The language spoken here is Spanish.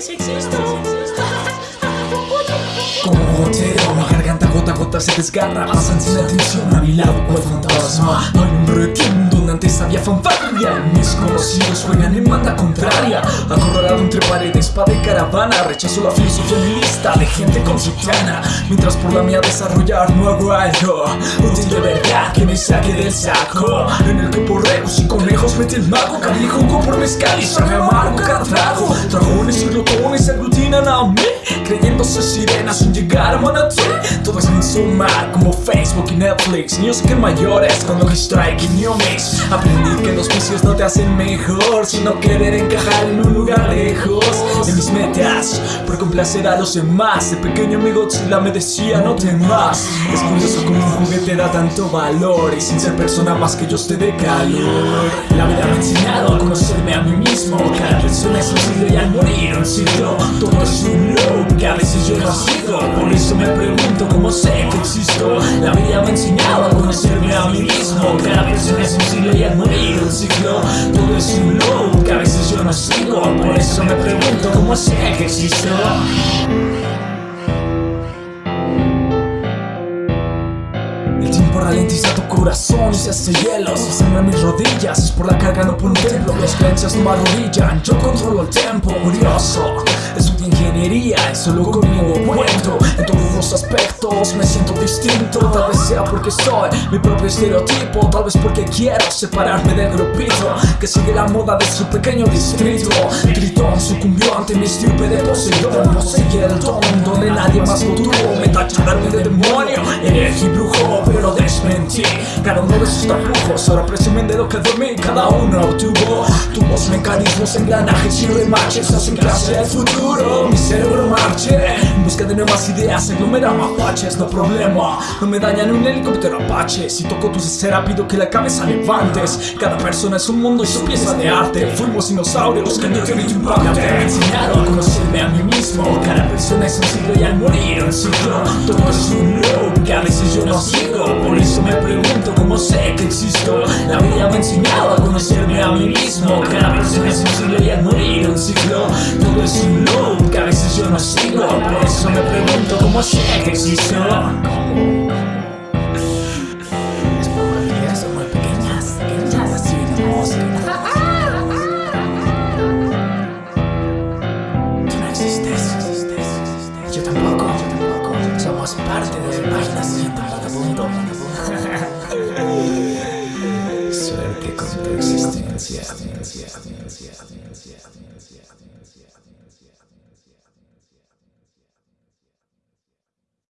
sí, sí existo. Como gotero, mi garganta gota se desgarra. Pasan sin atención a mi lado cual fantasma. Hay un requiem donde antes había fanfarria. Mis conocidos juegan en banda contraria. Acorralado entre paredes, pa' de caravana. Rechazo la filosofía lista de gente consutiana Mientras por la mía desarrollar no hago algo. Útil de verdad que me saque del saco. En el que por regos y conejos mete el mago. Cambie jugo por mezcal y sabe amargo. Cada glotones se aglutinan a mí Creyéndose sirenas sin llegar a Manatí Todo como Facebook y Netflix. Niños que mayores con lo strike y New Mix. Aprendí que los vicios no te hacen mejor Sino querer encajar en un lugar lejos De mis metas. Por complacer a los demás De pequeño mi Godzilla me decía no temas Es curioso como un juguete da tanto valor Y sin ser persona más que yo te dé calor. La vida me ha enseñado a conocerme a mí mismo. Cada persona es un siglo y al morir un siglo Todo es un loop que a veces yo no sigo Por eso me pregunto cómo sé Todo es un loop que a veces yo no sigo. Por eso me pregunto cómo sé que existo El tiempo ralentiza tu corazón y se hace hielo Si sangran mis rodillas. Es por la carga no por un templo. Las creencias no me arrodillan, yo controlo el tiempo Curioso, ingeniería y solo conmigo cuento En todos los aspectos me siento distinto. Tal vez sea porque soy mi propio estereotipo Tal vez porque quiero separarme del grupito Que sigue la moda de su pequeño distrito. Tritón sucumbió ante mi estirpe de Poseidón Poseí el don donde nadie más lo tuvo. Me tacharon de demonio, cada uno de sus tapujos Ahora presumen de lo que dormí cada uno. Obtuvo Tubos, mecanismos, engranajes y remaches Hacen clase al futuro. Mi cerebro marche En busca de nuevas ideas aglomera mapaches No problema, no me dañan un helicóptero apache. Si toco tu cera pido que la cabeza levantes. Cada persona es un mundo y su pieza de arte. Fuimos dinosaurios que meteorito impactante Me enseñaron a conocerme a mí mismo persona es un siglo y al morir un ciclo Todo es un loop que a veces yo no sigo. Por eso me pregunto cómo sé que existo. La vida me ha enseñado a conocerme a mí mismo. Cada persona es un siglo y al morir un ciclo Todo es un loop que a veces yo no sigo. Por eso me pregunto cómo sé que existo. Por probabilidades son muy pequeñas, pequeñas Así venimos съезд, съезд, съезд, съезд, съезд, съезд.